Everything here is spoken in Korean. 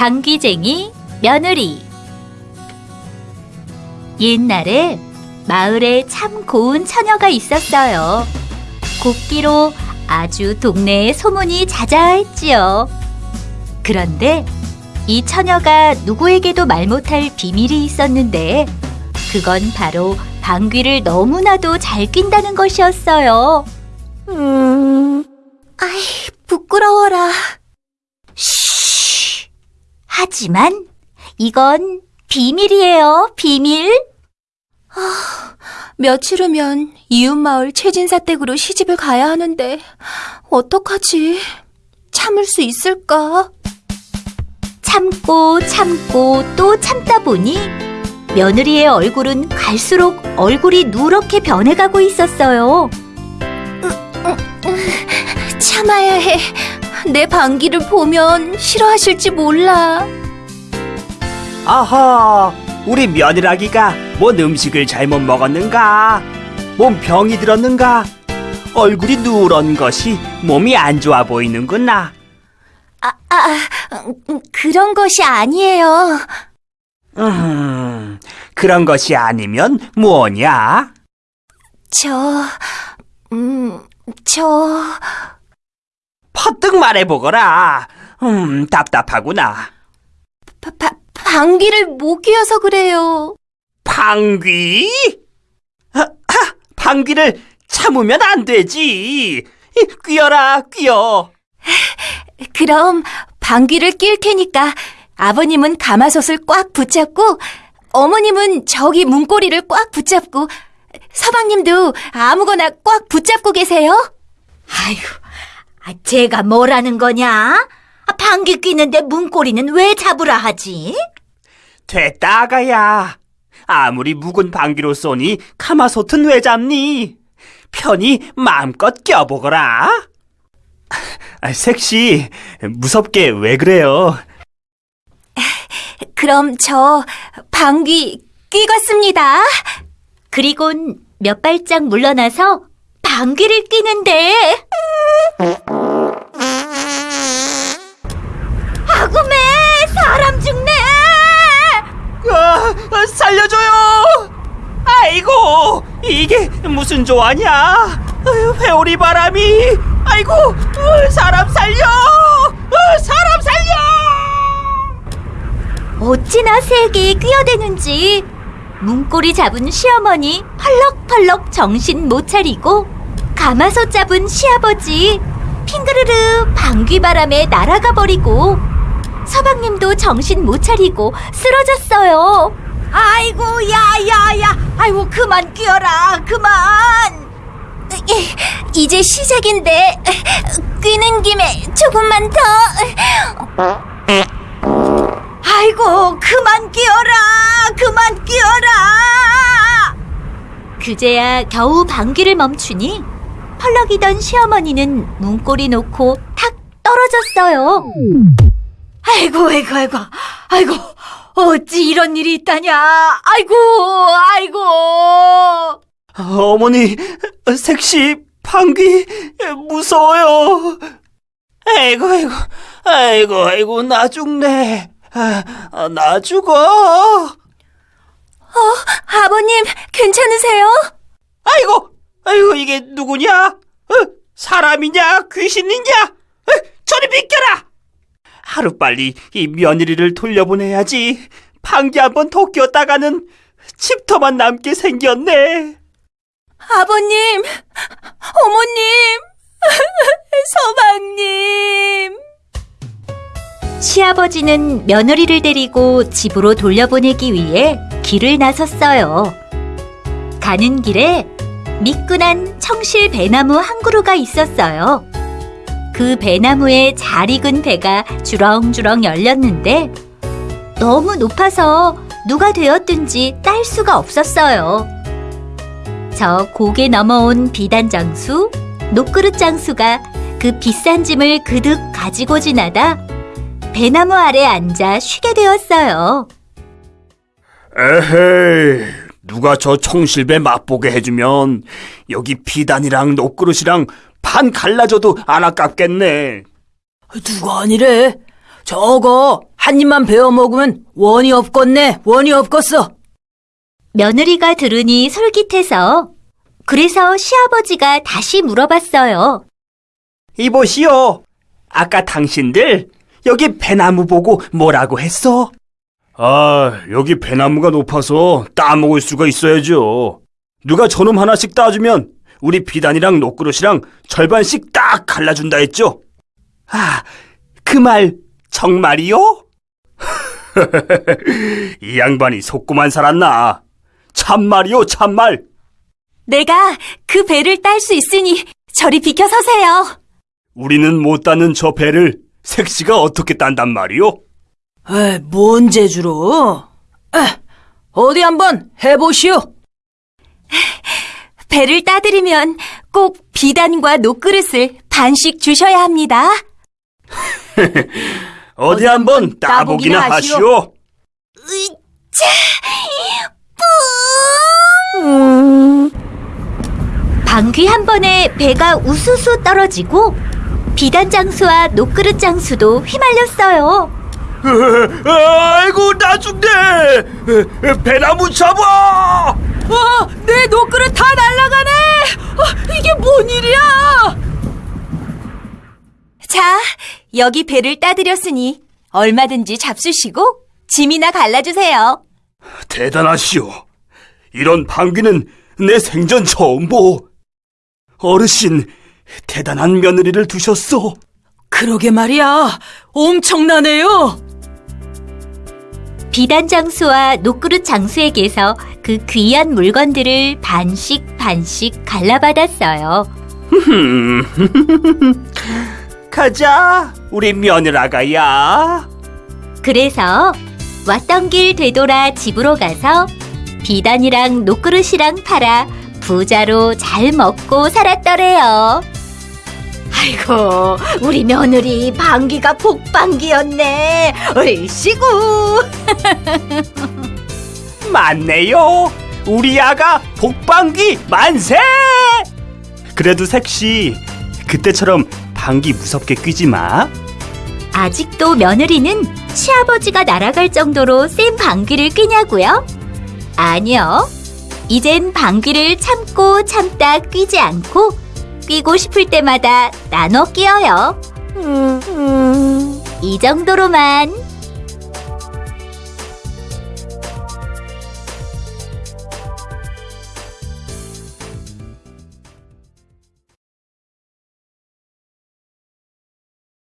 방귀쟁이 며느리 옛날에 마을에 참 고운 처녀가 있었어요. 곱기로 아주 동네에 소문이 자자했지요. 그런데 이 처녀가 누구에게도 말 못할 비밀이 있었는데 그건 바로 방귀를 너무나도 잘 낀다는 것이었어요. 음, 아이, 부끄러워라. 쉬. 하지만 이건 비밀이에요, 비밀. 며칠 후면 이웃마을 최진사 댁으로 시집을 가야 하는데, 어떡하지? 참을 수 있을까? 참고 참고 또 참다 보니 며느리의 얼굴은 갈수록 얼굴이 누렇게 변해가고 있었어요. 참아야 해. 내 방귀를 보면 싫어하실지 몰라. 아하, 우리 며느라기가 뭔 음식을 잘못 먹었는가? 몸 병이 들었는가? 얼굴이 누런 것이 몸이 안 좋아 보이는구나. 아, 아, 음, 그런 것이 아니에요. 음, 그런 것이 아니면 뭐냐? 저, 음, 저, 퍼뜩 말해보거라. 음, 답답하구나. 바, 바, 방귀를 못 뀌어서 그래요. 방귀? 하, 하, 방귀를 참으면 안 되지. 이, 뀌어라, 뀌어. 그럼 방귀를 낄 테니까 아버님은 가마솥을 꽉 붙잡고 어머님은 저기 문고리를 꽉 붙잡고 서방님도 아무거나 꽉 붙잡고 계세요. 아이고, 아, 제가 뭐라는 거냐? 아, 방귀 뀌는데 문고리는 왜 잡으라 하지? 됐다, 아가야. 아무리 묵은 방귀로 쏘니 가마솥은 왜 잡니? 편히 마음껏 껴보거라. 아, 색시, 무섭게 왜 그래요? 그럼 저 방귀 끼겠습니다. 그리곤 몇 발짝 물러나서 방귀를 뀌는데 아구매 사람 죽네 아, 아, 살려줘요! 아이고, 이게 무슨 조화냐? 회오리 바람이! 아이고, 어, 사람 살려! 어, 사람 살려! 어찌나 세게 끼어대는지 문고리 잡은 시어머니 펄럭펄럭 정신 못 차리고 가마솥 잡은 시아버지 핑그르르 방귀바람에 날아가 버리고 서방님도 정신 못 차리고 쓰러졌어요. 아이고 야야야. 아이고 그만 끼어라 그만. 이제 시작인데 뀌는 김에 조금만 더. 아이고 그만 끼어라 그만 끼어라. 그제야 겨우 방귀를 멈추니 펄럭이던 시어머니는 문고리 놓고 탁 떨어졌어요. 아이고 아이고 아이고. 아이고 어찌 이런 일이 있다냐 아이고 아이고 어머니, 색시 방귀 무서워요. 아이고, 아이고, 아이고, 아이고, 나 죽네. 아, 아, 나 죽어. 아버님 괜찮으세요? 아이고, 아이고, 이게 누구냐? 어? 사람이냐? 귀신이냐? 어? 저리 비켜라! 하루빨리 이 며느리를 돌려보내야지. 방귀 한번더 꼈다가는 집터만 남게 생겼네. 아버님, 어머님, 서방님. 시아버지는 며느리를 데리고 집으로 돌려보내기 위해 길을 나섰어요. 가는 길에 미끈한 청실 배나무 한 그루가 있었어요. 그 배나무에 잘 익은 배가 주렁주렁 열렸는데 너무 높아서 누가 되었든지 딸 수가 없었어요. 저 고개 넘어온 비단 장수, 녹그릇 장수가 그 비싼 짐을 그득 가지고 지나다 배나무 아래 앉아 쉬게 되었어요. 에헤이, 누가 저 청실배 맛보게 해주면 여기 비단이랑 녹그릇이랑 반 갈라져도 안 아깝겠네. 누가 아니래? 저거 한 입만 베어 먹으면 원이 없겠네, 원이 없겠어. 며느리가 들으니 솔깃해서 그래서 시아버지가 다시 물어봤어요. 이보시오. 아까 당신들 여기 배나무 보고 뭐라고 했어? 아, 여기 배나무가 높아서 따먹을 수가 있어야죠. 누가 저놈 하나씩 따주면 우리 비단이랑 녹그릇이랑 절반씩 딱 갈라준다 했죠? 아, 그 말 정말이요? 이 양반이 속고만 살았나? 참말이요, 참말. 내가 그 배를 딸 수 있으니 저리 비켜 서세요. 우리는 못 따는 저 배를 색시가 어떻게 딴단 말이요? 에이, 뭔 재주로? 에, 어디 한번 해보시오. 배를 따드리면 꼭 비단과 녹그릇을 반씩 주셔야 합니다. 어디 한번 따보기나 하시오. 방귀 한 번에 배가 우수수 떨어지고 비단 장수와 녹그릇 장수도 휘말렸어요. 아이고 나 죽네. 배나무 잡아. 와, 내 녹그릇 다 날아가네! 아, 이게 뭔 일이야? 자, 여기 배를 따드렸으니 얼마든지 잡수시고 짐이나 갈라주세요. 대단하시오. 이런 방귀는 내 생전 처음 보. 어르신 대단한 며느리를 두셨소. 그러게 말이야. 엄청나네요. 비단 장수와 녹그릇 장수에게서 그 귀한 물건들을 반씩 반씩 갈라받았어요. 가자, 우리 며느라가야. 그래서 왔던 길 되돌아 집으로 가서 비단이랑 녹그릇이랑 팔아 부자로 잘 먹고 살았더래요. 아이고, 우리 며느리 방귀가 복방귀였네. 얼씨구. 맞네요. 우리 아가 복방귀 만세! 그래도 색시 그때처럼 방귀 무섭게 뀌지 마. 아직도 며느리는 시아버지가 날아갈 정도로 센 방귀를 뀌냐고요? 아니요. 이젠 방귀를 참고 참다 뀌지 않고 뀌고 싶을 때마다 나눠 끼어요. 이 정도로만